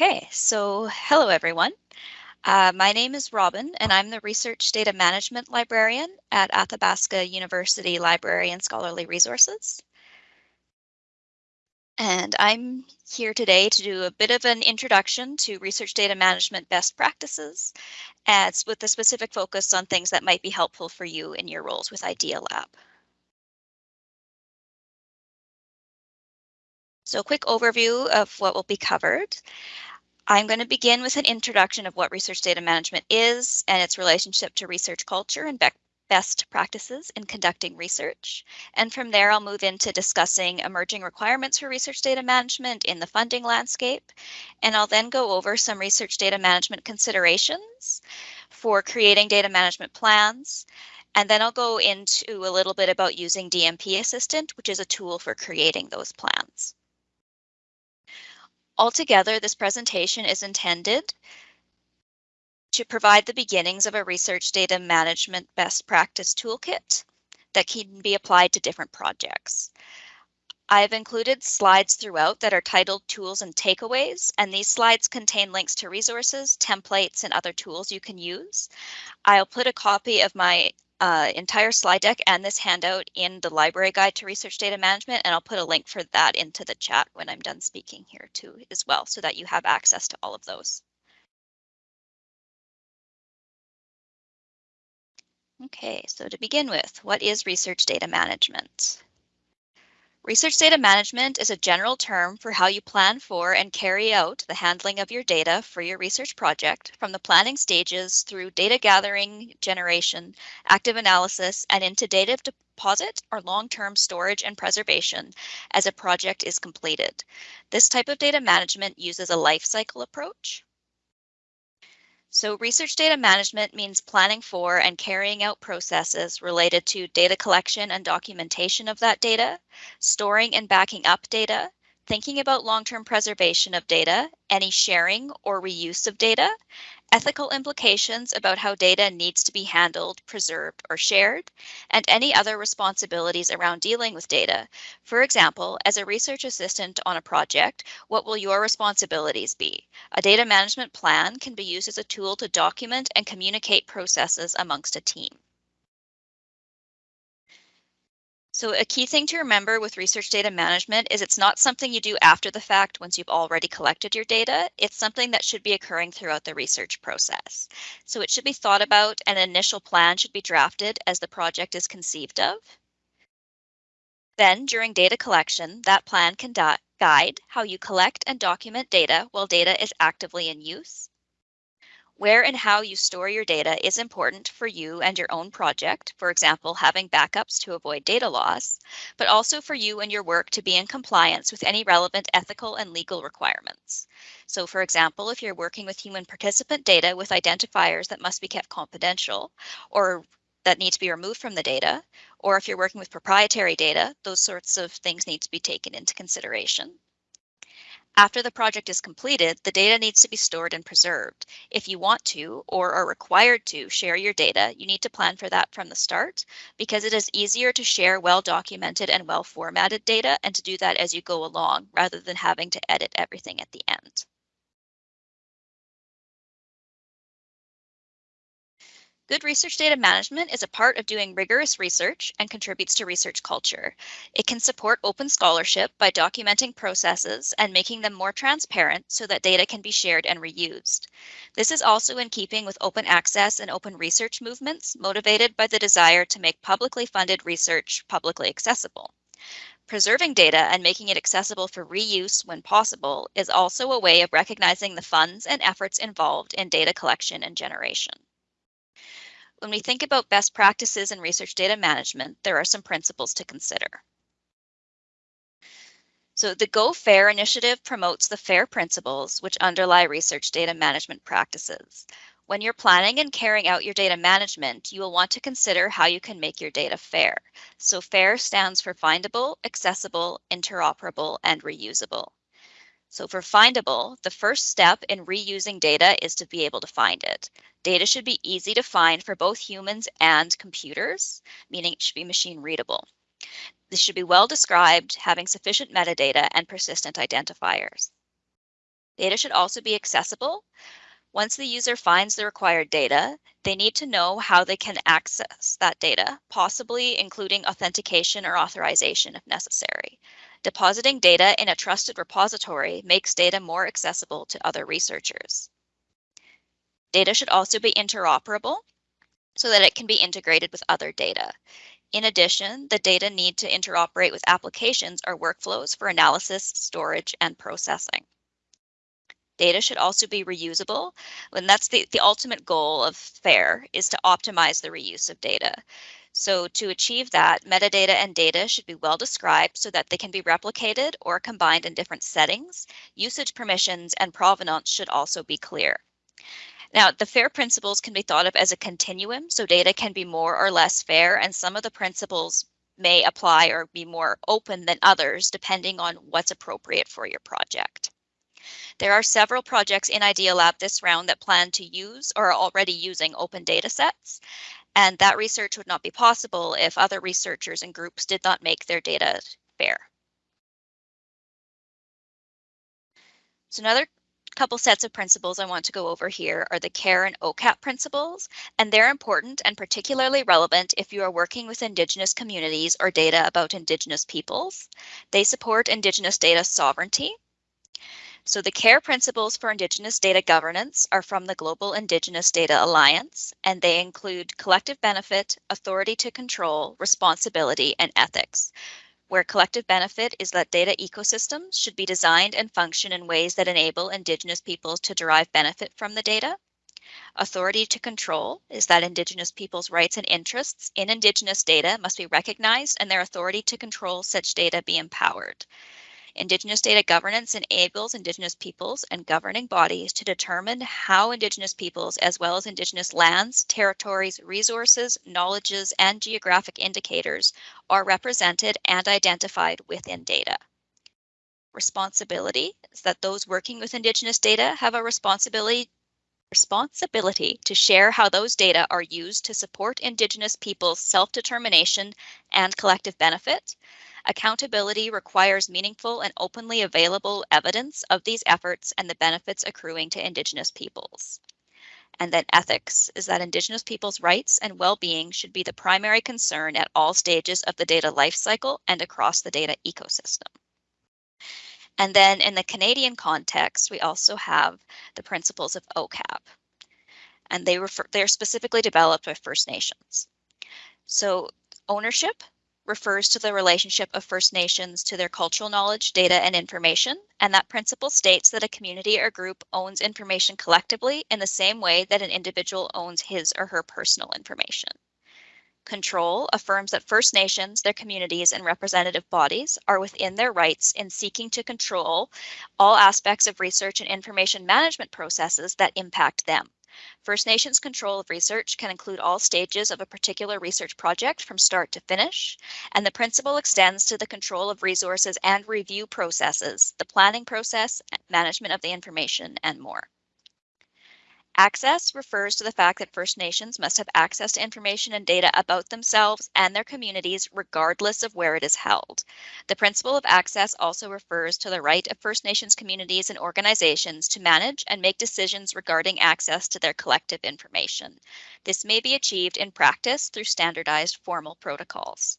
Okay, so hello everyone. Uh, my name is Robin and I'm the Research Data Management Librarian at Athabasca University Library and Scholarly Resources. And I'm here today to do a bit of an introduction to research data management best practices, as with a specific focus on things that might be helpful for you in your roles with IdeaLab. So a quick overview of what will be covered. I'm going to begin with an introduction of what research data management is and its relationship to research culture and best practices in conducting research. And from there, I'll move into discussing emerging requirements for research data management in the funding landscape. And I'll then go over some research data management considerations for creating data management plans. And then I'll go into a little bit about using DMP Assistant, which is a tool for creating those plans. Altogether, this presentation is intended to provide the beginnings of a research data management best practice toolkit that can be applied to different projects. I've included slides throughout that are titled Tools and Takeaways, and these slides contain links to resources, templates, and other tools you can use. I'll put a copy of my uh, entire slide deck and this handout in the library guide to research data management, and I'll put a link for that into the chat when I'm done speaking here too as well, so that you have access to all of those. Okay, so to begin with, what is research data management? Research data management is a general term for how you plan for and carry out the handling of your data for your research project from the planning stages through data gathering, generation, active analysis, and into data deposit or long-term storage and preservation as a project is completed. This type of data management uses a life cycle approach. So research data management means planning for and carrying out processes related to data collection and documentation of that data, storing and backing up data, thinking about long-term preservation of data, any sharing or reuse of data, ethical implications about how data needs to be handled, preserved, or shared, and any other responsibilities around dealing with data. For example, as a research assistant on a project, what will your responsibilities be? A data management plan can be used as a tool to document and communicate processes amongst a team. So a key thing to remember with research data management is it's not something you do after the fact once you've already collected your data. It's something that should be occurring throughout the research process. So it should be thought about and an initial plan should be drafted as the project is conceived of. Then during data collection, that plan can guide how you collect and document data while data is actively in use. Where and how you store your data is important for you and your own project, for example, having backups to avoid data loss, but also for you and your work to be in compliance with any relevant ethical and legal requirements. So for example, if you're working with human participant data with identifiers that must be kept confidential or that need to be removed from the data, or if you're working with proprietary data, those sorts of things need to be taken into consideration. After the project is completed, the data needs to be stored and preserved. If you want to or are required to share your data, you need to plan for that from the start because it is easier to share well-documented and well-formatted data and to do that as you go along rather than having to edit everything at the end. Good research data management is a part of doing rigorous research and contributes to research culture. It can support open scholarship by documenting processes and making them more transparent so that data can be shared and reused. This is also in keeping with open access and open research movements motivated by the desire to make publicly funded research publicly accessible. Preserving data and making it accessible for reuse when possible is also a way of recognizing the funds and efforts involved in data collection and generation. When we think about best practices in research data management, there are some principles to consider. So the Go FAIR initiative promotes the FAIR principles which underlie research data management practices. When you're planning and carrying out your data management, you will want to consider how you can make your data fair. So FAIR stands for findable, accessible, interoperable, and reusable. So for findable, the first step in reusing data is to be able to find it. Data should be easy to find for both humans and computers, meaning it should be machine readable. This should be well described, having sufficient metadata and persistent identifiers. Data should also be accessible. Once the user finds the required data, they need to know how they can access that data, possibly including authentication or authorization if necessary. Depositing data in a trusted repository makes data more accessible to other researchers. Data should also be interoperable so that it can be integrated with other data. In addition, the data need to interoperate with applications or workflows for analysis, storage, and processing. Data should also be reusable, and that's the, the ultimate goal of FAIR is to optimize the reuse of data. So to achieve that, metadata and data should be well described so that they can be replicated or combined in different settings. Usage permissions and provenance should also be clear. Now, the FAIR principles can be thought of as a continuum, so data can be more or less fair, and some of the principles may apply or be more open than others, depending on what's appropriate for your project. There are several projects in Idealab this round that plan to use or are already using open data sets, and that research would not be possible if other researchers and groups did not make their data fair. So another couple sets of principles I want to go over here are the CARE and OCAP principles, and they're important and particularly relevant if you are working with Indigenous communities or data about Indigenous peoples. They support Indigenous data sovereignty. So the CARE principles for Indigenous data governance are from the Global Indigenous Data Alliance, and they include collective benefit, authority to control, responsibility, and ethics where collective benefit is that data ecosystems should be designed and function in ways that enable Indigenous peoples to derive benefit from the data. Authority to control is that Indigenous peoples' rights and interests in Indigenous data must be recognized and their authority to control such data be empowered. Indigenous data governance enables Indigenous peoples and governing bodies to determine how Indigenous peoples, as well as Indigenous lands, territories, resources, knowledges, and geographic indicators are represented and identified within data. Responsibility is that those working with Indigenous data have a responsibility responsibility to share how those data are used to support Indigenous peoples' self-determination and collective benefit, Accountability requires meaningful and openly available evidence of these efforts and the benefits accruing to Indigenous peoples. And then ethics is that Indigenous peoples' rights and well-being should be the primary concern at all stages of the data lifecycle and across the data ecosystem. And then in the Canadian context, we also have the principles of OCAP. And they refer, they're specifically developed by First Nations. So ownership refers to the relationship of First Nations to their cultural knowledge, data, and information, and that principle states that a community or group owns information collectively in the same way that an individual owns his or her personal information. Control affirms that First Nations, their communities, and representative bodies are within their rights in seeking to control all aspects of research and information management processes that impact them. First Nations control of research can include all stages of a particular research project from start to finish, and the principle extends to the control of resources and review processes, the planning process, management of the information, and more. Access refers to the fact that First Nations must have access to information and data about themselves and their communities regardless of where it is held. The principle of access also refers to the right of First Nations communities and organizations to manage and make decisions regarding access to their collective information. This may be achieved in practice through standardized formal protocols.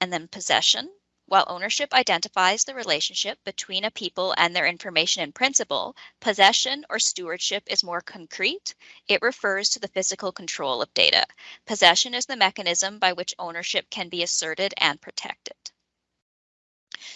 And then possession while ownership identifies the relationship between a people and their information in principle, possession or stewardship is more concrete. It refers to the physical control of data. Possession is the mechanism by which ownership can be asserted and protected.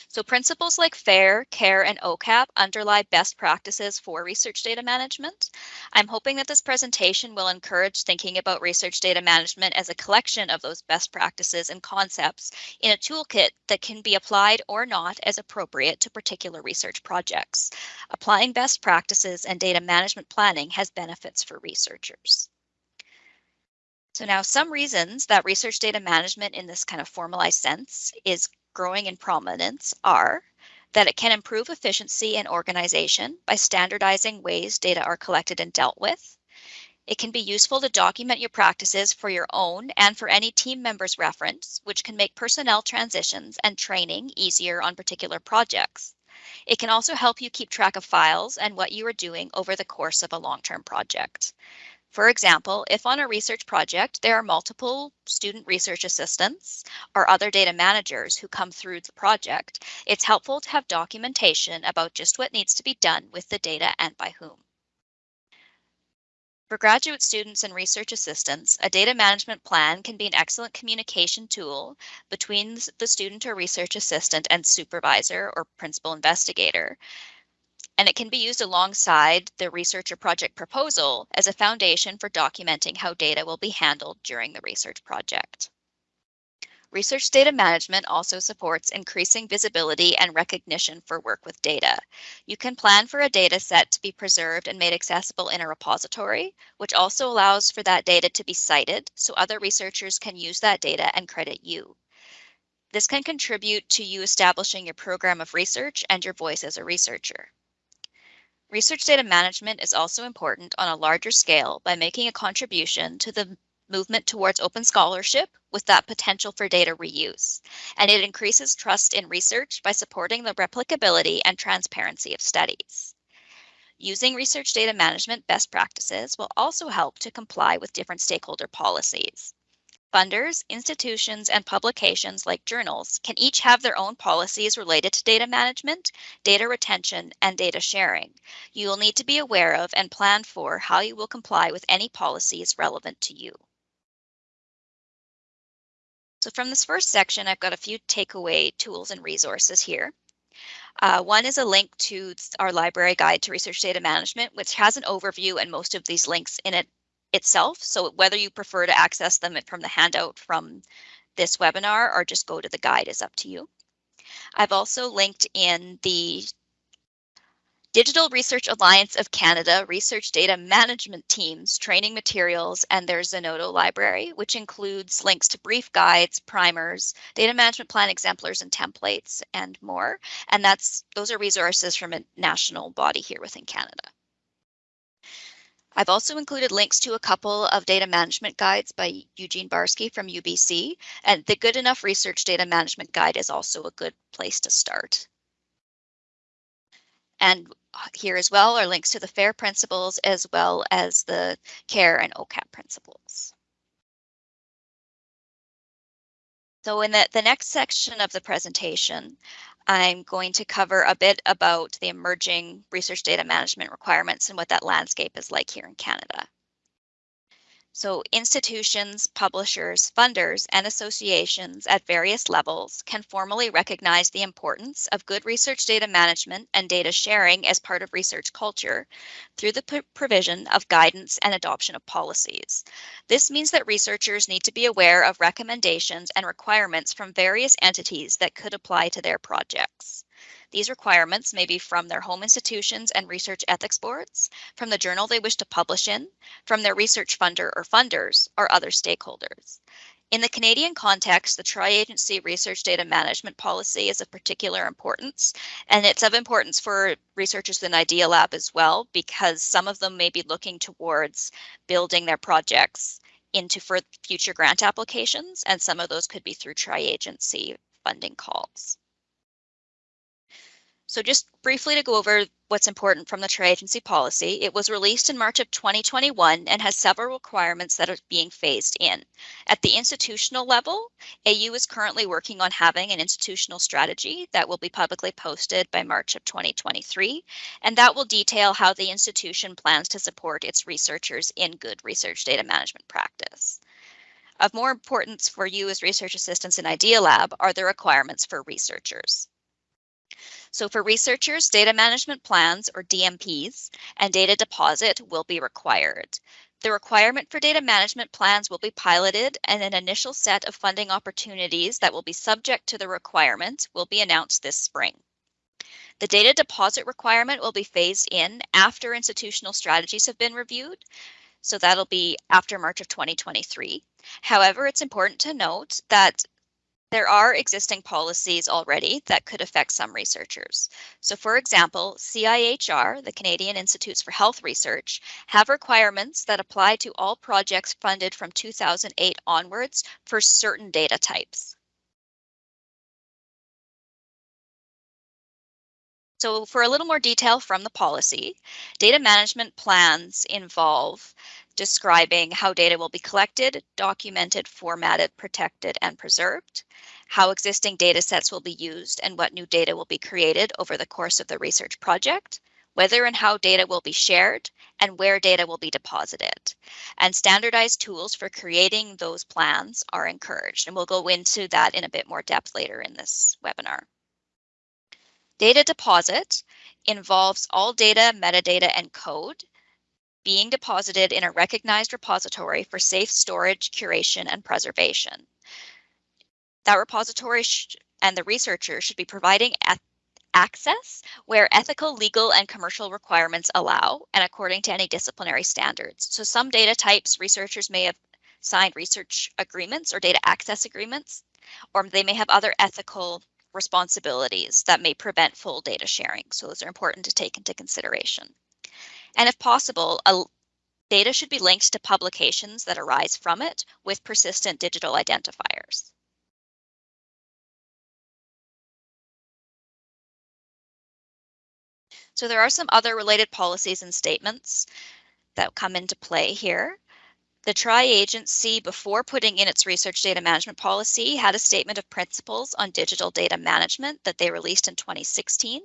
So principles like FAIR, CARE, and OCAP underlie best practices for research data management. I'm hoping that this presentation will encourage thinking about research data management as a collection of those best practices and concepts in a toolkit that can be applied or not as appropriate to particular research projects. Applying best practices and data management planning has benefits for researchers. So now some reasons that research data management in this kind of formalized sense is growing in prominence are that it can improve efficiency and organization by standardizing ways data are collected and dealt with. It can be useful to document your practices for your own and for any team members reference, which can make personnel transitions and training easier on particular projects. It can also help you keep track of files and what you are doing over the course of a long-term project. For example, if on a research project there are multiple student research assistants or other data managers who come through the project, it's helpful to have documentation about just what needs to be done with the data and by whom. For graduate students and research assistants, a data management plan can be an excellent communication tool between the student or research assistant and supervisor or principal investigator and it can be used alongside the research or project proposal as a foundation for documenting how data will be handled during the research project. Research data management also supports increasing visibility and recognition for work with data. You can plan for a data set to be preserved and made accessible in a repository, which also allows for that data to be cited so other researchers can use that data and credit you. This can contribute to you establishing your program of research and your voice as a researcher. Research data management is also important on a larger scale by making a contribution to the movement towards open scholarship with that potential for data reuse. And it increases trust in research by supporting the replicability and transparency of studies. Using research data management best practices will also help to comply with different stakeholder policies. Funders, institutions, and publications like journals can each have their own policies related to data management, data retention, and data sharing. You will need to be aware of and plan for how you will comply with any policies relevant to you. So from this first section, I've got a few takeaway tools and resources here. Uh, one is a link to our library guide to research data management, which has an overview and most of these links in it itself. So whether you prefer to access them from the handout from this webinar or just go to the guide is up to you. I've also linked in the Digital Research Alliance of Canada Research Data Management Teams training materials and their Zenodo library, which includes links to brief guides, primers, data management plan exemplars and templates, and more. And that's those are resources from a national body here within Canada. I've also included links to a couple of data management guides by Eugene Barsky from UBC, and the Good Enough Research Data Management Guide is also a good place to start. And here as well are links to the FAIR principles as well as the CARE and OCAP principles. So in the, the next section of the presentation, I'm going to cover a bit about the emerging research data management requirements and what that landscape is like here in Canada. So institutions, publishers, funders, and associations at various levels can formally recognize the importance of good research data management and data sharing as part of research culture through the provision of guidance and adoption of policies. This means that researchers need to be aware of recommendations and requirements from various entities that could apply to their projects. These requirements may be from their home institutions and research ethics boards, from the journal they wish to publish in, from their research funder or funders, or other stakeholders. In the Canadian context, the Tri-Agency Research Data Management Policy is of particular importance, and it's of importance for researchers in Idea Lab as well, because some of them may be looking towards building their projects into for future grant applications, and some of those could be through tri-agency funding calls. So just briefly to go over what's important from the tri-agency policy, it was released in March of 2021 and has several requirements that are being phased in. At the institutional level, AU is currently working on having an institutional strategy that will be publicly posted by March of 2023, and that will detail how the institution plans to support its researchers in good research data management practice. Of more importance for you as research assistants in Idea Lab are the requirements for researchers. So for researchers, data management plans or DMPs and data deposit will be required. The requirement for data management plans will be piloted and an initial set of funding opportunities that will be subject to the requirement will be announced this spring. The data deposit requirement will be phased in after institutional strategies have been reviewed. So that'll be after March of 2023. However, it's important to note that there are existing policies already that could affect some researchers. So for example, CIHR, the Canadian Institutes for Health Research, have requirements that apply to all projects funded from 2008 onwards for certain data types. So for a little more detail from the policy, data management plans involve describing how data will be collected, documented, formatted, protected, and preserved, how existing data sets will be used and what new data will be created over the course of the research project, whether and how data will be shared, and where data will be deposited. And standardized tools for creating those plans are encouraged, and we'll go into that in a bit more depth later in this webinar. Data deposit involves all data, metadata, and code being deposited in a recognized repository for safe storage, curation, and preservation. That repository and the researcher should be providing access where ethical, legal, and commercial requirements allow and according to any disciplinary standards. So some data types researchers may have signed research agreements or data access agreements, or they may have other ethical responsibilities that may prevent full data sharing. So those are important to take into consideration. And if possible, a, data should be linked to publications that arise from it with persistent digital identifiers. So there are some other related policies and statements that come into play here. The tri-agency, before putting in its research data management policy, had a statement of principles on digital data management that they released in 2016.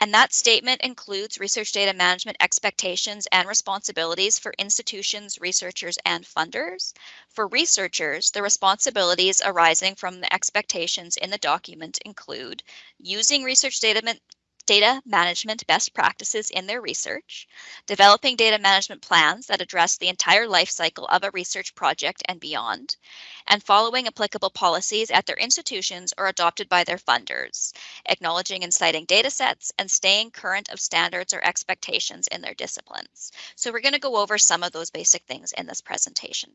And that statement includes research data management expectations and responsibilities for institutions, researchers, and funders. For researchers, the responsibilities arising from the expectations in the document include using research data data management best practices in their research, developing data management plans that address the entire life cycle of a research project and beyond, and following applicable policies at their institutions or adopted by their funders, acknowledging and citing data sets, and staying current of standards or expectations in their disciplines. So we're going to go over some of those basic things in this presentation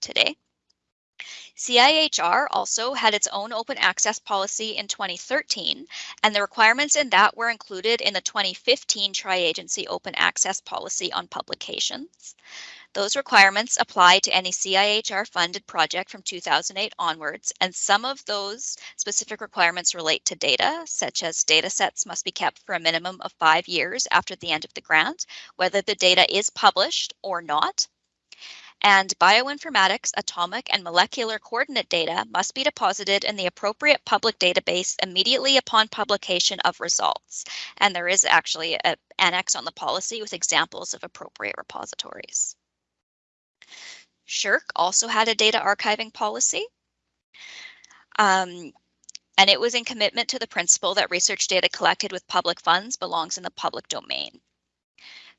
today. CIHR also had its own open access policy in 2013, and the requirements in that were included in the 2015 Tri-Agency Open Access Policy on Publications. Those requirements apply to any CIHR funded project from 2008 onwards, and some of those specific requirements relate to data, such as data sets must be kept for a minimum of five years after the end of the grant, whether the data is published or not, and bioinformatics, atomic, and molecular coordinate data must be deposited in the appropriate public database immediately upon publication of results. And there is actually an annex on the policy with examples of appropriate repositories. SSHRC also had a data archiving policy. Um, and it was in commitment to the principle that research data collected with public funds belongs in the public domain.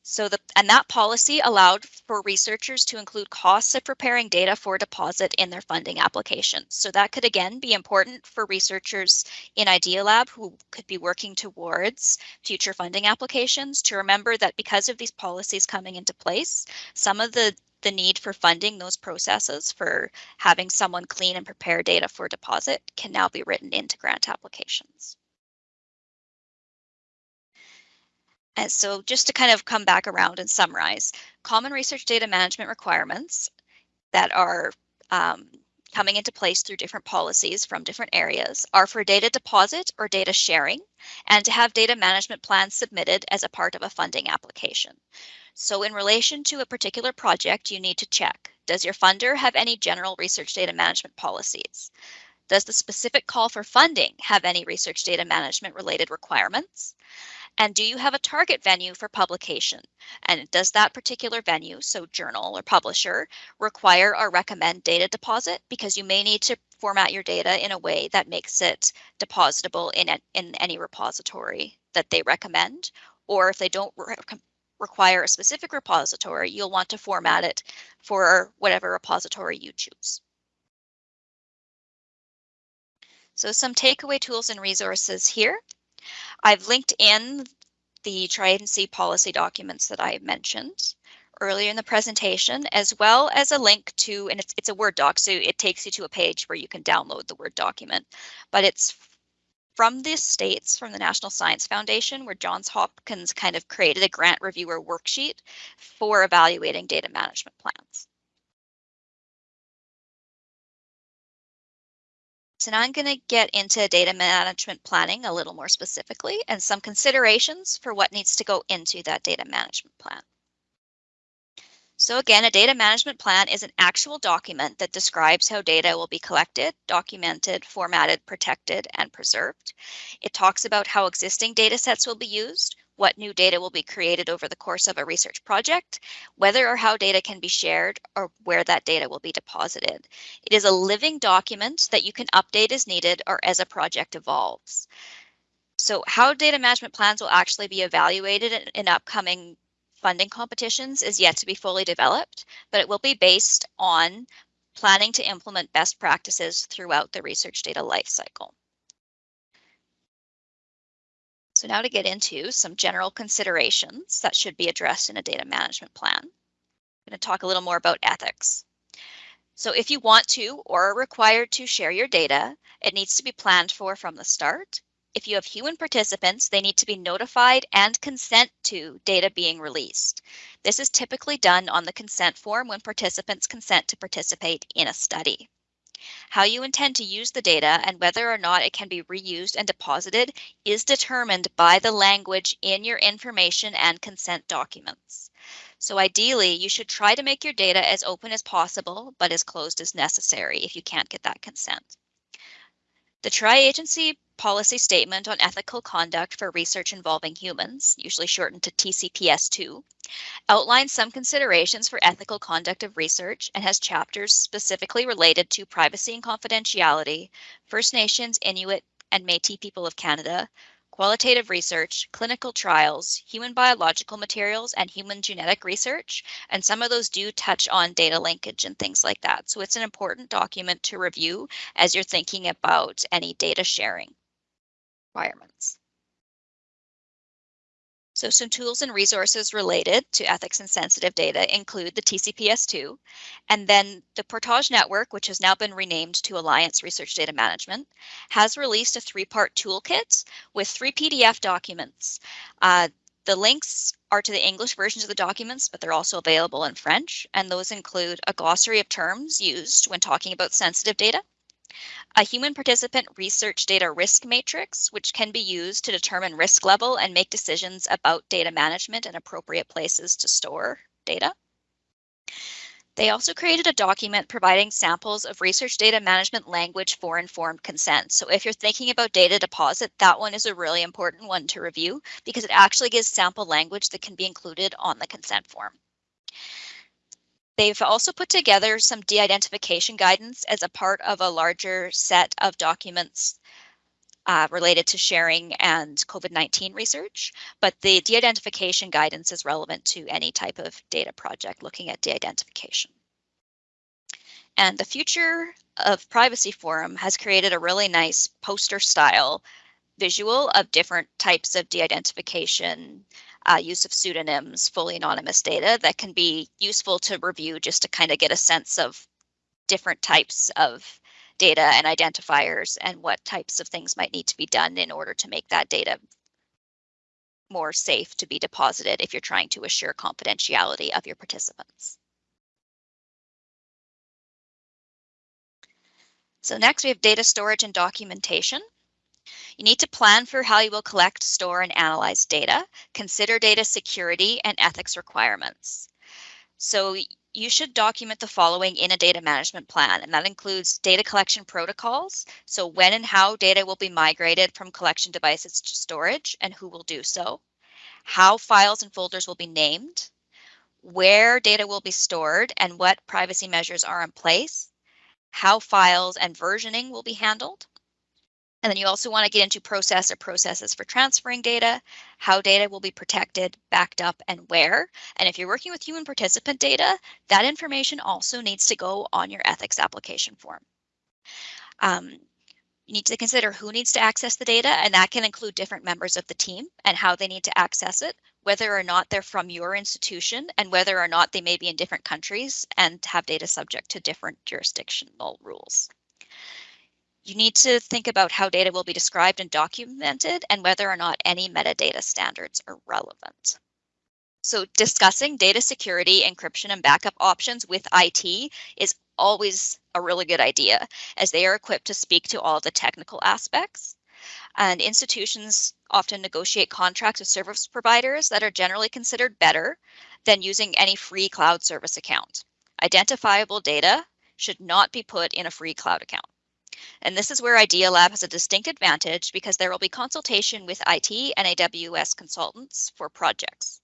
So the and that policy allowed for researchers to include costs of preparing data for deposit in their funding applications. So that could again be important for researchers in Idea Lab who could be working towards future funding applications to remember that because of these policies coming into place, some of the the need for funding those processes for having someone clean and prepare data for deposit can now be written into grant applications. And so just to kind of come back around and summarize, common research data management requirements that are um, coming into place through different policies from different areas are for data deposit or data sharing and to have data management plans submitted as a part of a funding application. So in relation to a particular project, you need to check, does your funder have any general research data management policies? Does the specific call for funding have any research data management related requirements? And do you have a target venue for publication? And does that particular venue, so journal or publisher, require or recommend data deposit? Because you may need to format your data in a way that makes it depositable in, a, in any repository that they recommend. Or if they don't re require a specific repository, you'll want to format it for whatever repository you choose. So some takeaway tools and resources here. I've linked in the Tri-Agency policy documents that I mentioned earlier in the presentation, as well as a link to, and it's, it's a Word doc, so it takes you to a page where you can download the Word document, but it's from the states, from the National Science Foundation, where Johns Hopkins kind of created a grant reviewer worksheet for evaluating data management plans. So now I'm going to get into data management planning a little more specifically and some considerations for what needs to go into that data management plan. So again, a data management plan is an actual document that describes how data will be collected, documented, formatted, protected, and preserved. It talks about how existing data sets will be used, what new data will be created over the course of a research project, whether or how data can be shared, or where that data will be deposited. It is a living document that you can update as needed or as a project evolves. So how data management plans will actually be evaluated in, in upcoming funding competitions is yet to be fully developed, but it will be based on planning to implement best practices throughout the research data lifecycle. So now to get into some general considerations that should be addressed in a data management plan. I'm going to talk a little more about ethics. So if you want to or are required to share your data, it needs to be planned for from the start. If you have human participants, they need to be notified and consent to data being released. This is typically done on the consent form when participants consent to participate in a study. How you intend to use the data and whether or not it can be reused and deposited is determined by the language in your information and consent documents. So ideally, you should try to make your data as open as possible, but as closed as necessary if you can't get that consent. The Tri-Agency Policy Statement on Ethical Conduct for Research Involving Humans, usually shortened to TCPS2, outlines some considerations for ethical conduct of research and has chapters specifically related to privacy and confidentiality, First Nations, Inuit, and Métis people of Canada, qualitative research, clinical trials, human biological materials, and human genetic research. And some of those do touch on data linkage and things like that. So it's an important document to review as you're thinking about any data sharing requirements. So some tools and resources related to ethics and sensitive data include the TCPS2, and then the Portage Network, which has now been renamed to Alliance Research Data Management, has released a three-part toolkit with three PDF documents. Uh, the links are to the English versions of the documents, but they're also available in French, and those include a glossary of terms used when talking about sensitive data, a human participant research data risk matrix, which can be used to determine risk level and make decisions about data management and appropriate places to store data. They also created a document providing samples of research data management language for informed consent. So if you're thinking about data deposit, that one is a really important one to review because it actually gives sample language that can be included on the consent form. They've also put together some de-identification guidance as a part of a larger set of documents uh, related to sharing and COVID-19 research, but the de-identification guidance is relevant to any type of data project looking at de-identification. And the Future of Privacy Forum has created a really nice poster style visual of different types of de-identification uh, use of pseudonyms, fully anonymous data that can be useful to review just to kind of get a sense of different types of data and identifiers and what types of things might need to be done in order to make that data more safe to be deposited if you're trying to assure confidentiality of your participants. So next we have data storage and documentation. You need to plan for how you will collect, store, and analyze data, consider data security and ethics requirements. So you should document the following in a data management plan, and that includes data collection protocols. So when and how data will be migrated from collection devices to storage and who will do so, how files and folders will be named, where data will be stored and what privacy measures are in place, how files and versioning will be handled, and then you also want to get into process or processes for transferring data, how data will be protected, backed up, and where. And if you're working with human participant data, that information also needs to go on your ethics application form. Um, you need to consider who needs to access the data, and that can include different members of the team and how they need to access it, whether or not they're from your institution, and whether or not they may be in different countries and have data subject to different jurisdictional rules. You need to think about how data will be described and documented and whether or not any metadata standards are relevant. So discussing data security, encryption, and backup options with IT is always a really good idea as they are equipped to speak to all the technical aspects. And institutions often negotiate contracts with service providers that are generally considered better than using any free cloud service account. Identifiable data should not be put in a free cloud account. And this is where Idea Lab has a distinct advantage because there will be consultation with IT and AWS consultants for projects.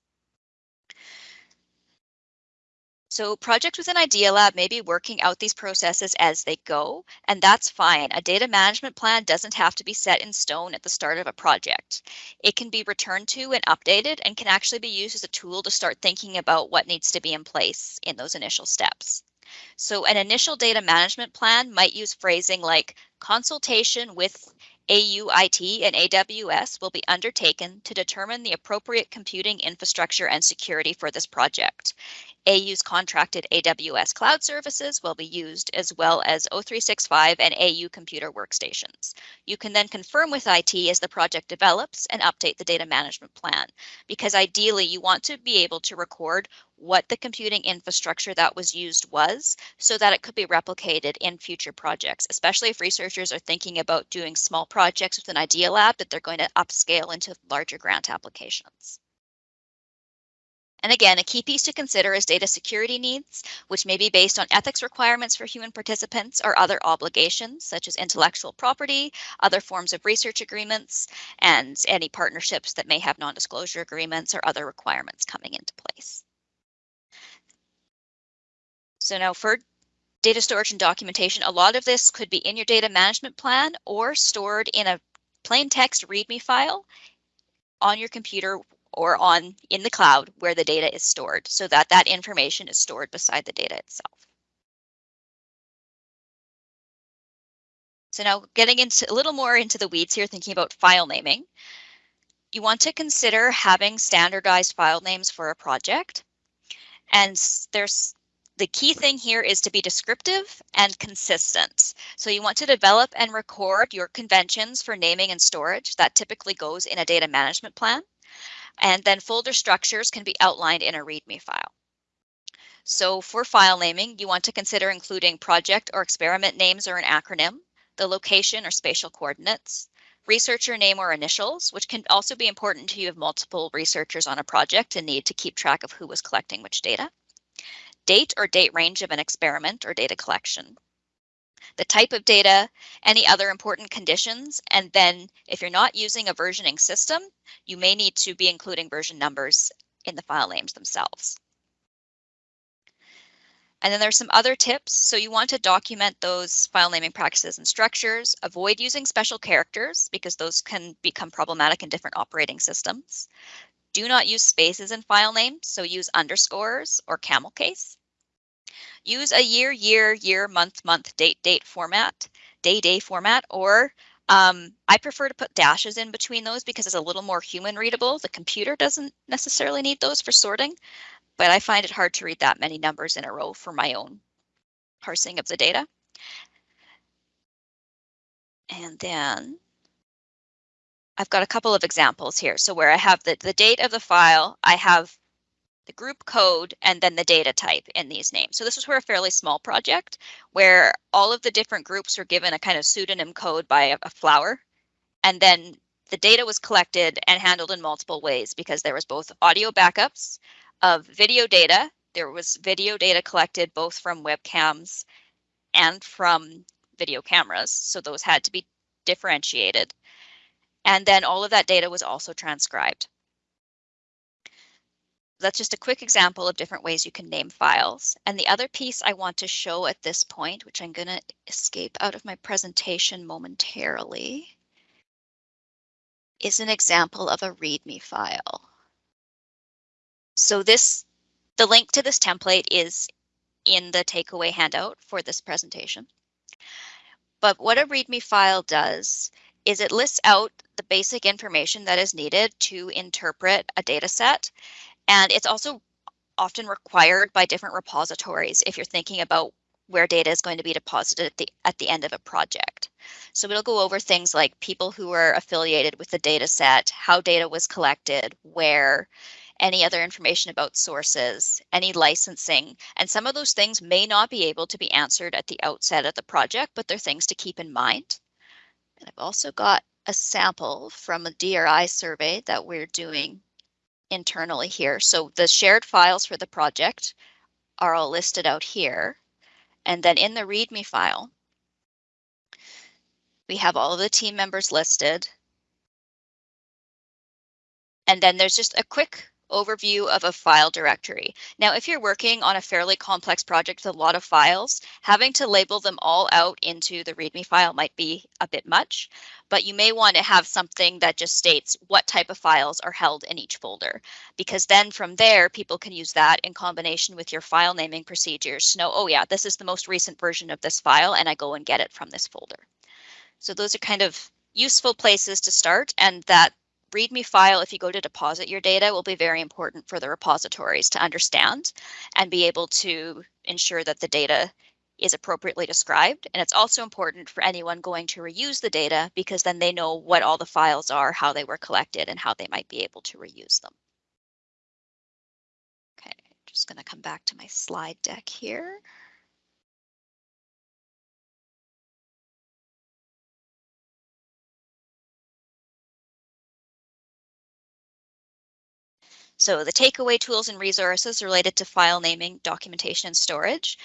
So projects within Idea Lab may be working out these processes as they go, and that's fine. A data management plan doesn't have to be set in stone at the start of a project. It can be returned to and updated and can actually be used as a tool to start thinking about what needs to be in place in those initial steps. So an initial data management plan might use phrasing like consultation with AUIT and AWS will be undertaken to determine the appropriate computing infrastructure and security for this project. AU's contracted AWS cloud services will be used as well as O365 and AU computer workstations. You can then confirm with IT as the project develops and update the data management plan because ideally you want to be able to record what the computing infrastructure that was used was so that it could be replicated in future projects, especially if researchers are thinking about doing small projects with an idea lab that they're going to upscale into larger grant applications. And again, a key piece to consider is data security needs, which may be based on ethics requirements for human participants or other obligations, such as intellectual property, other forms of research agreements, and any partnerships that may have non-disclosure agreements or other requirements coming into place. So now for data storage and documentation, a lot of this could be in your data management plan or stored in a plain text README file on your computer or on in the cloud where the data is stored so that that information is stored beside the data itself. So now getting into a little more into the weeds here, thinking about file naming, you want to consider having standardized file names for a project. And there's the key thing here is to be descriptive and consistent. So you want to develop and record your conventions for naming and storage. That typically goes in a data management plan. And then folder structures can be outlined in a README file. So for file naming, you want to consider including project or experiment names or an acronym, the location or spatial coordinates, researcher name or initials, which can also be important to you if multiple researchers on a project and need to keep track of who was collecting which data date or date range of an experiment or data collection, the type of data, any other important conditions, and then if you're not using a versioning system, you may need to be including version numbers in the file names themselves. And then there's some other tips. So you want to document those file naming practices and structures, avoid using special characters because those can become problematic in different operating systems. Do not use spaces in file names, so use underscores or camel case. Use a year, year, year, month, month, date, date format, day, day format, or um, I prefer to put dashes in between those because it's a little more human readable. The computer doesn't necessarily need those for sorting, but I find it hard to read that many numbers in a row for my own parsing of the data. And then I've got a couple of examples here. So where I have the, the date of the file, I have the group code, and then the data type in these names. So this was for a fairly small project where all of the different groups were given a kind of pseudonym code by a, a flower. And then the data was collected and handled in multiple ways because there was both audio backups of video data. There was video data collected both from webcams and from video cameras. So those had to be differentiated. And then all of that data was also transcribed. That's just a quick example of different ways you can name files. And the other piece I want to show at this point, which I'm going to escape out of my presentation momentarily, is an example of a README file. So this, the link to this template is in the takeaway handout for this presentation. But what a README file does is it lists out the basic information that is needed to interpret a data set. And it's also often required by different repositories if you're thinking about where data is going to be deposited at the, at the end of a project. So it'll go over things like people who are affiliated with the data set, how data was collected, where, any other information about sources, any licensing, and some of those things may not be able to be answered at the outset of the project, but they're things to keep in mind. And I've also got a sample from a DRI survey that we're doing internally here. So the shared files for the project are all listed out here. And then in the README file, we have all of the team members listed. And then there's just a quick overview of a file directory. Now, if you're working on a fairly complex project with a lot of files, having to label them all out into the README file might be a bit much, but you may want to have something that just states what type of files are held in each folder, because then from there, people can use that in combination with your file naming procedures to know, oh yeah, this is the most recent version of this file, and I go and get it from this folder. So those are kind of useful places to start, and that README file, if you go to deposit your data, will be very important for the repositories to understand and be able to ensure that the data is appropriately described. And it's also important for anyone going to reuse the data because then they know what all the files are, how they were collected, and how they might be able to reuse them. Okay, just going to come back to my slide deck here. So the takeaway tools and resources related to file naming, documentation, and storage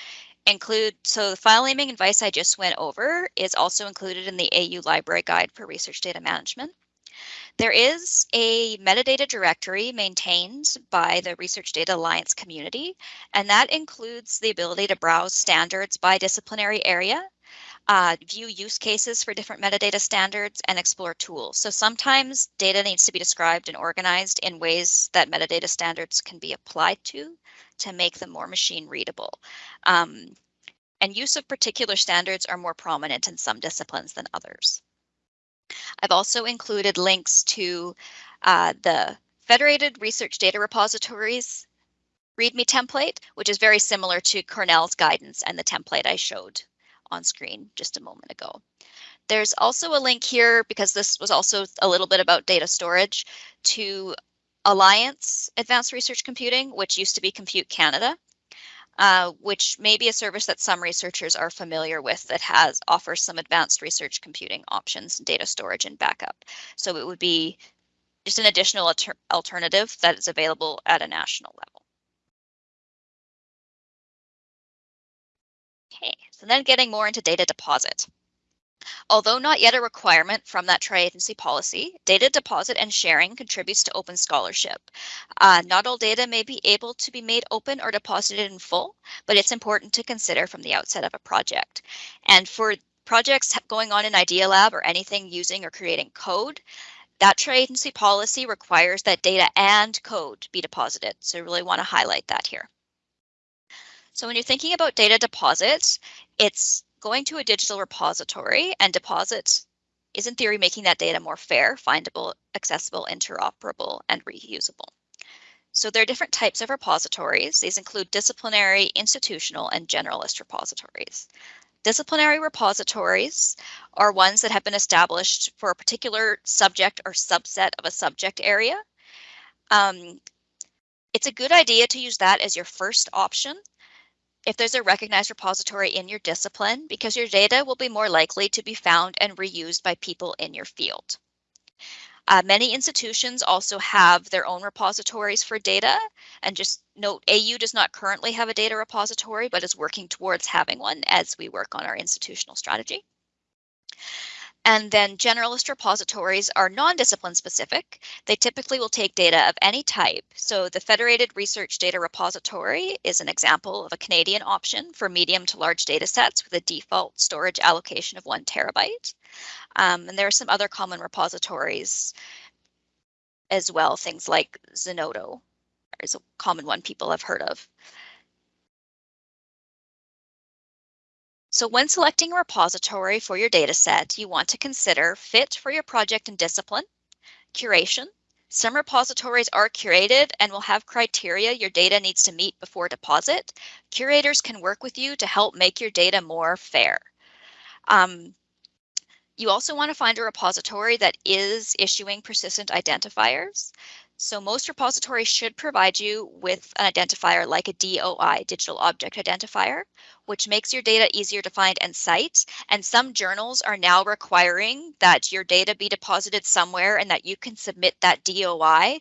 include, so the file naming advice I just went over is also included in the AU Library Guide for Research Data Management. There is a metadata directory maintained by the Research Data Alliance community, and that includes the ability to browse standards by disciplinary area uh, view use cases for different metadata standards, and explore tools. So sometimes data needs to be described and organized in ways that metadata standards can be applied to to make them more machine readable. Um, and use of particular standards are more prominent in some disciplines than others. I've also included links to uh, the Federated Research Data Repositories README template, which is very similar to Cornell's guidance and the template I showed on screen just a moment ago. There's also a link here because this was also a little bit about data storage to Alliance Advanced Research Computing, which used to be Compute Canada, uh, which may be a service that some researchers are familiar with that has offers some advanced research computing options, data storage and backup. So it would be just an additional alter alternative that is available at a national level. So then getting more into data deposit. Although not yet a requirement from that tri-agency policy, data deposit and sharing contributes to open scholarship. Uh, not all data may be able to be made open or deposited in full, but it's important to consider from the outset of a project. And for projects going on in Idea Lab or anything using or creating code, that tri-agency policy requires that data and code be deposited. So really want to highlight that here. So when you're thinking about data deposits, it's going to a digital repository and deposit is in theory making that data more fair, findable, accessible, interoperable, and reusable. So there are different types of repositories. These include disciplinary, institutional, and generalist repositories. Disciplinary repositories are ones that have been established for a particular subject or subset of a subject area. Um, it's a good idea to use that as your first option if there's a recognized repository in your discipline because your data will be more likely to be found and reused by people in your field. Uh, many institutions also have their own repositories for data and just note AU does not currently have a data repository but is working towards having one as we work on our institutional strategy. And then generalist repositories are non-discipline specific. They typically will take data of any type. So the Federated Research Data Repository is an example of a Canadian option for medium to large data sets with a default storage allocation of one terabyte. Um, and there are some other common repositories as well, things like Zenodo is a common one people have heard of. So when selecting a repository for your dataset, you want to consider fit for your project and discipline, curation. Some repositories are curated and will have criteria your data needs to meet before deposit. Curators can work with you to help make your data more fair. Um, you also want to find a repository that is issuing persistent identifiers. So most repositories should provide you with an identifier like a DOI, Digital Object Identifier, which makes your data easier to find and cite. And some journals are now requiring that your data be deposited somewhere and that you can submit that DOI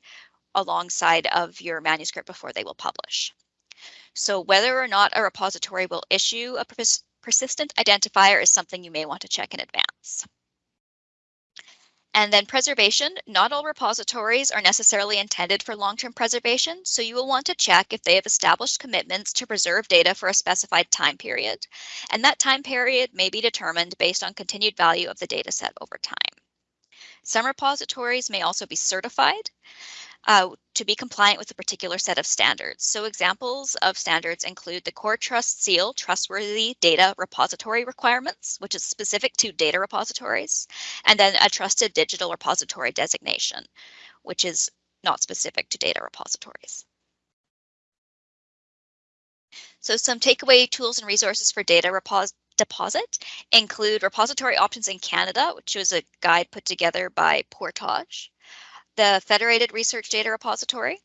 alongside of your manuscript before they will publish. So whether or not a repository will issue a pers persistent identifier is something you may want to check in advance. And then preservation, not all repositories are necessarily intended for long-term preservation, so you will want to check if they have established commitments to preserve data for a specified time period. And that time period may be determined based on continued value of the data set over time. Some repositories may also be certified, uh, to be compliant with a particular set of standards. So examples of standards include the Core Trust Seal Trustworthy Data Repository Requirements, which is specific to data repositories, and then a Trusted Digital Repository designation, which is not specific to data repositories. So some takeaway tools and resources for data deposit include repository options in Canada, which was a guide put together by Portage the Federated Research Data Repository,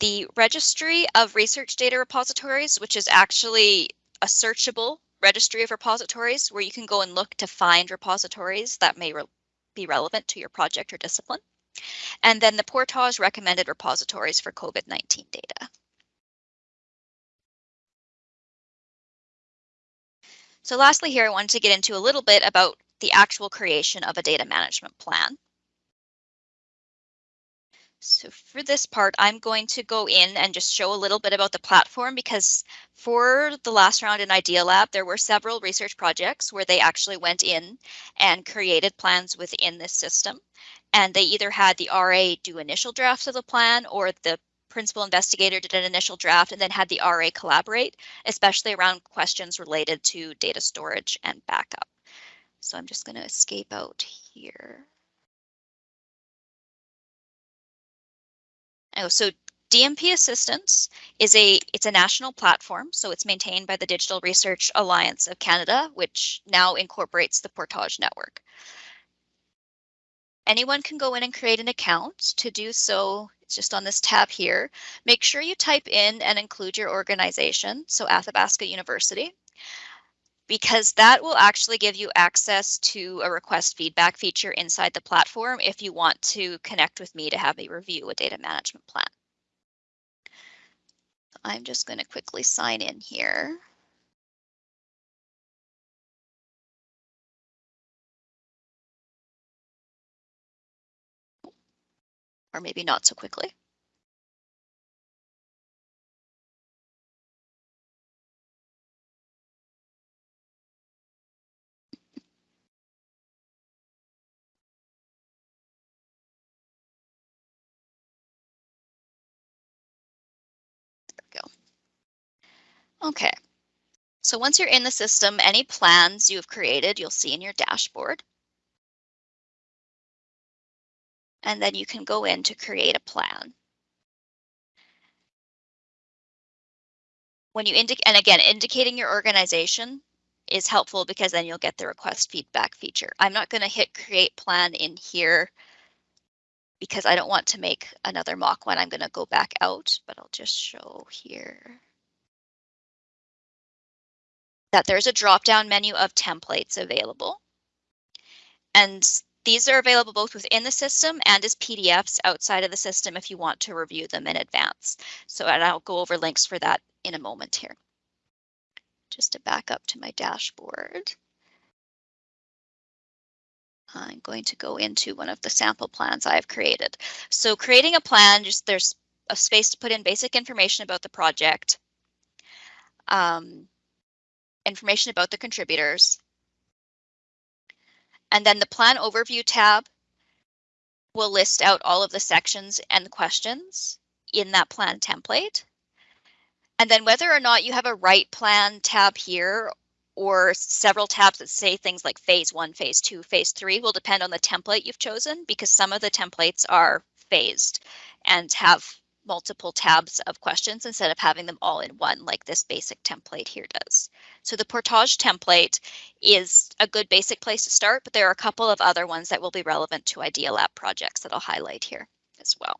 the Registry of Research Data Repositories, which is actually a searchable registry of repositories where you can go and look to find repositories that may re be relevant to your project or discipline. And then the Portage recommended repositories for COVID-19 data. So lastly here, I wanted to get into a little bit about the actual creation of a data management plan. So for this part, I'm going to go in and just show a little bit about the platform because for the last round in Idea Lab, there were several research projects where they actually went in and created plans within this system. And they either had the RA do initial drafts of the plan or the principal investigator did an initial draft and then had the RA collaborate, especially around questions related to data storage and backup. So I'm just going to escape out here. Oh, so DMP Assistant is a it's a national platform, so it's maintained by the Digital Research Alliance of Canada, which now incorporates the Portage network. Anyone can go in and create an account. To do so, it's just on this tab here. Make sure you type in and include your organization, so Athabasca University, because that will actually give you access to a request feedback feature inside the platform if you want to connect with me to have me review a data management plan. I'm just going to quickly sign in here. Or maybe not so quickly. Okay, so once you're in the system, any plans you have created, you'll see in your dashboard. And then you can go in to create a plan. When you indicate, and again, indicating your organization is helpful because then you'll get the request feedback feature. I'm not going to hit create plan in here because I don't want to make another mock one. I'm going to go back out, but I'll just show here that there's a drop-down menu of templates available. And these are available both within the system and as PDFs outside of the system if you want to review them in advance. So and I'll go over links for that in a moment here. Just to back up to my dashboard. I'm going to go into one of the sample plans I've created. So creating a plan, just there's a space to put in basic information about the project. Um, information about the contributors. And then the plan overview tab will list out all of the sections and questions in that plan template. And then whether or not you have a write plan tab here or several tabs that say things like phase one, phase two, phase three will depend on the template you've chosen because some of the templates are phased and have multiple tabs of questions instead of having them all in one like this basic template here does. So the Portage template is a good basic place to start, but there are a couple of other ones that will be relevant to Idea Lab projects that I'll highlight here as well.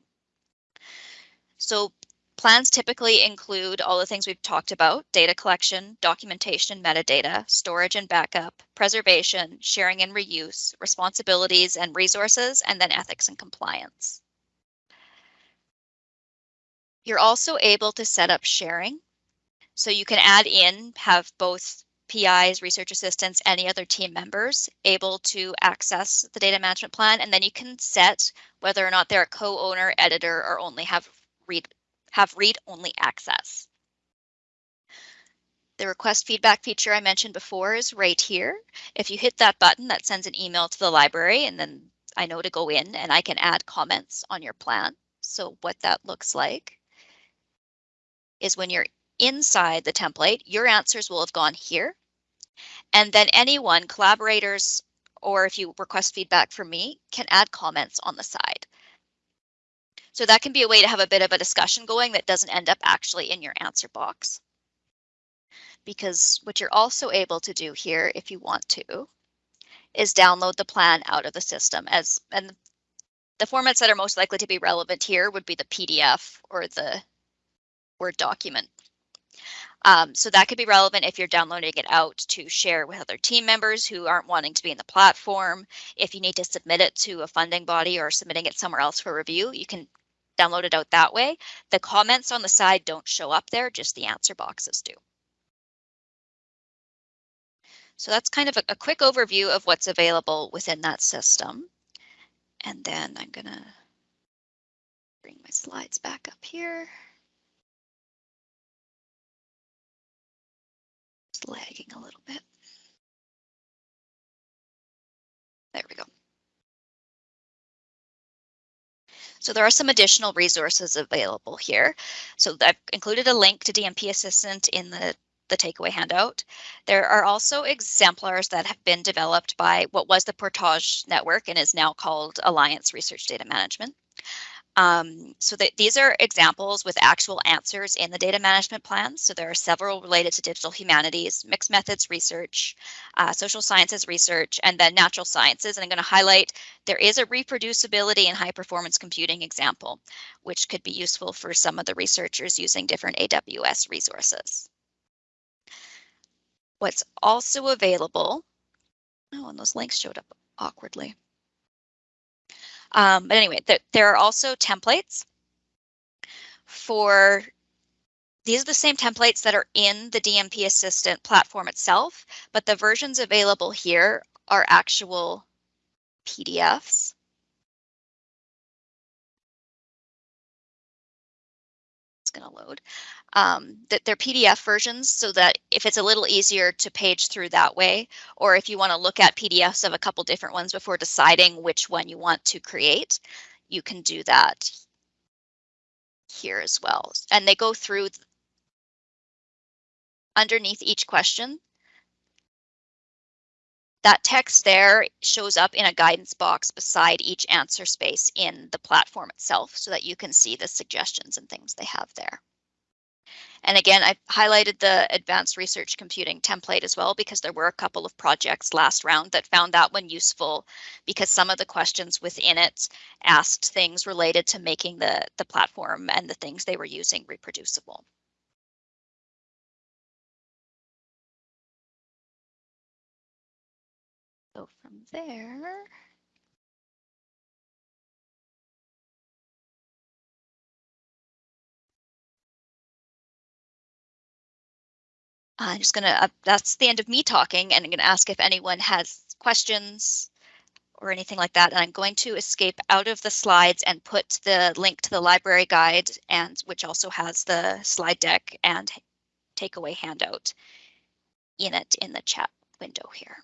So plans typically include all the things we've talked about, data collection, documentation, metadata, storage and backup, preservation, sharing and reuse, responsibilities and resources, and then ethics and compliance. You're also able to set up sharing. So you can add in, have both PIs, research assistants, any other team members able to access the data management plan, and then you can set whether or not they're a co-owner, editor, or only have read have read-only access. The request feedback feature I mentioned before is right here. If you hit that button, that sends an email to the library, and then I know to go in and I can add comments on your plan. So what that looks like is when you're inside the template, your answers will have gone here. And then anyone, collaborators, or if you request feedback from me, can add comments on the side. So that can be a way to have a bit of a discussion going that doesn't end up actually in your answer box. Because what you're also able to do here, if you want to, is download the plan out of the system as and the formats that are most likely to be relevant here would be the PDF or the Word document. Um, so that could be relevant if you're downloading it out to share with other team members who aren't wanting to be in the platform. If you need to submit it to a funding body or submitting it somewhere else for review, you can download it out that way. The comments on the side don't show up there, just the answer boxes do. So that's kind of a, a quick overview of what's available within that system. And then I'm gonna bring my slides back up here. It's lagging a little bit. There we go. So there are some additional resources available here. So I've included a link to DMP Assistant in the, the takeaway handout. There are also exemplars that have been developed by what was the Portage Network and is now called Alliance Research Data Management. Um, so that these are examples with actual answers in the data management plans. So there are several related to digital humanities, mixed methods research, uh, social sciences research, and then natural sciences. And I'm going to highlight there is a reproducibility and high performance computing example, which could be useful for some of the researchers using different AWS resources. What's also available, oh, and those links showed up awkwardly. Um, but anyway, th there are also templates for these are the same templates that are in the DMP Assistant platform itself, but the versions available here are actual PDFs. Going to load um, that they're PDF versions so that if it's a little easier to page through that way, or if you want to look at PDFs of a couple different ones before deciding which one you want to create, you can do that here as well. And they go through underneath each question. That text there shows up in a guidance box beside each answer space in the platform itself so that you can see the suggestions and things they have there. And again, I highlighted the advanced research computing template as well because there were a couple of projects last round that found that one useful because some of the questions within it asked things related to making the, the platform and the things they were using reproducible. There, I'm just gonna, uh, that's the end of me talking and I'm gonna ask if anyone has questions or anything like that. And I'm going to escape out of the slides and put the link to the library guide and which also has the slide deck and takeaway handout in it in the chat window here.